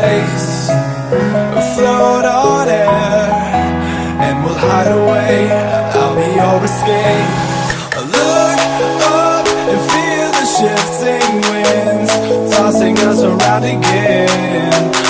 Place. Float on air And we'll hide away. I'll be your escape. Look up and feel the shifting winds Tossing us around and